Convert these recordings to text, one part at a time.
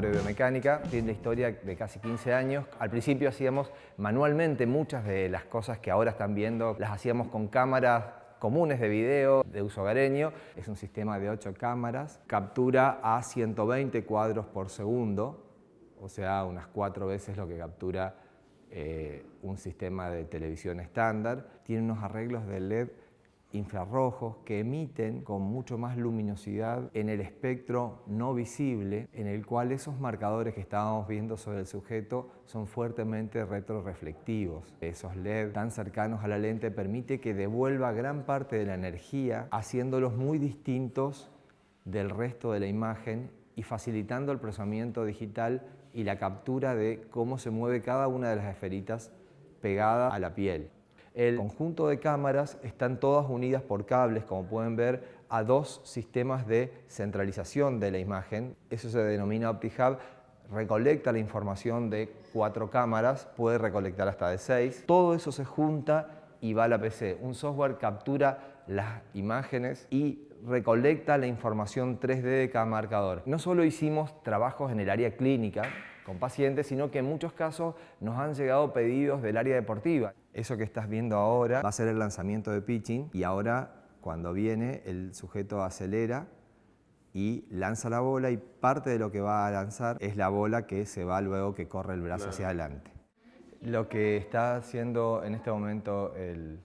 de biomecánica, tiene la historia de casi 15 años. Al principio hacíamos manualmente muchas de las cosas que ahora están viendo, las hacíamos con cámaras comunes de video de uso hogareño. Es un sistema de 8 cámaras, captura a 120 cuadros por segundo, o sea, unas cuatro veces lo que captura eh, un sistema de televisión estándar. Tiene unos arreglos de LED infrarrojos que emiten con mucho más luminosidad en el espectro no visible, en el cual esos marcadores que estábamos viendo sobre el sujeto son fuertemente retroreflectivos. Esos LED tan cercanos a la lente permite que devuelva gran parte de la energía, haciéndolos muy distintos del resto de la imagen y facilitando el procesamiento digital y la captura de cómo se mueve cada una de las esferitas pegada a la piel. El conjunto de cámaras están todas unidas por cables, como pueden ver, a dos sistemas de centralización de la imagen. Eso se denomina OptiHub. Recolecta la información de cuatro cámaras, puede recolectar hasta de seis. Todo eso se junta y va a la PC. Un software captura las imágenes y recolecta la información 3D de cada marcador. No solo hicimos trabajos en el área clínica con pacientes, sino que en muchos casos nos han llegado pedidos del área deportiva. Eso que estás viendo ahora va a ser el lanzamiento de pitching y ahora cuando viene el sujeto acelera y lanza la bola y parte de lo que va a lanzar es la bola que se va luego que corre el brazo hacia adelante. Lo que está haciendo en este momento el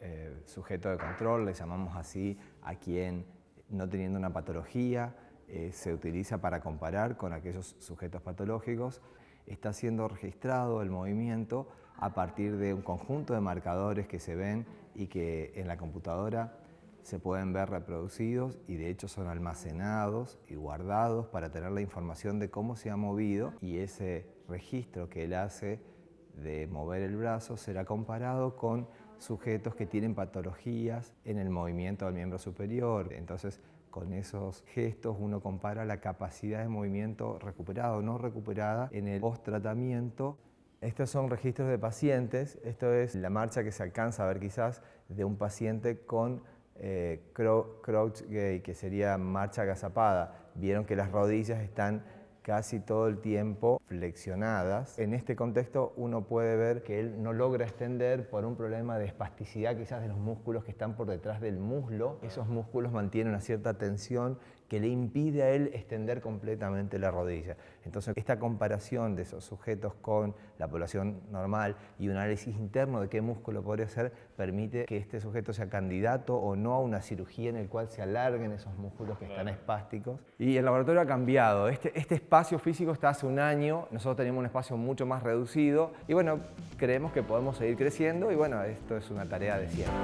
eh, sujeto de control, le llamamos así a quien no teniendo una patología, eh, se utiliza para comparar con aquellos sujetos patológicos, está siendo registrado el movimiento a partir de un conjunto de marcadores que se ven y que en la computadora se pueden ver reproducidos y de hecho son almacenados y guardados para tener la información de cómo se ha movido y ese registro que él hace de mover el brazo será comparado con sujetos que tienen patologías en el movimiento del miembro superior. Entonces, con esos gestos uno compara la capacidad de movimiento recuperada o no recuperada en el post-tratamiento estos son registros de pacientes, esto es la marcha que se alcanza a ver quizás de un paciente con eh, crouch gay, que sería marcha agazapada. Vieron que las rodillas están casi todo el tiempo flexionadas. En este contexto uno puede ver que él no logra extender por un problema de espasticidad quizás de los músculos que están por detrás del muslo. Esos músculos mantienen una cierta tensión que le impide a él extender completamente la rodilla. Entonces, esta comparación de esos sujetos con la población normal y un análisis interno de qué músculo podría ser, permite que este sujeto sea candidato o no a una cirugía en el cual se alarguen esos músculos que están espásticos. Y el laboratorio ha cambiado. Este, este espacio físico está hace un año, nosotros tenemos un espacio mucho más reducido y bueno, creemos que podemos seguir creciendo y bueno, esto es una tarea de siempre.